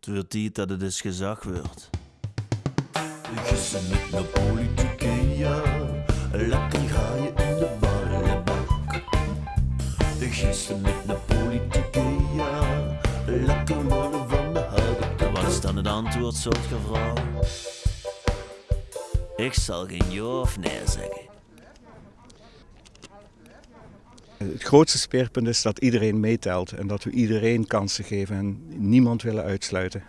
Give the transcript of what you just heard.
Het wordt tijd dat het eens gezag wordt. Gissen met de politieke, ja. Lekker ga je in de ballenbak. Gissen met de politieke, ja. Lekker worden van de houten Wat is dan het antwoord, soort vrouw? Ik zal geen ja of nee zeggen. Het grootste speerpunt is dat iedereen meetelt en dat we iedereen kansen geven en niemand willen uitsluiten.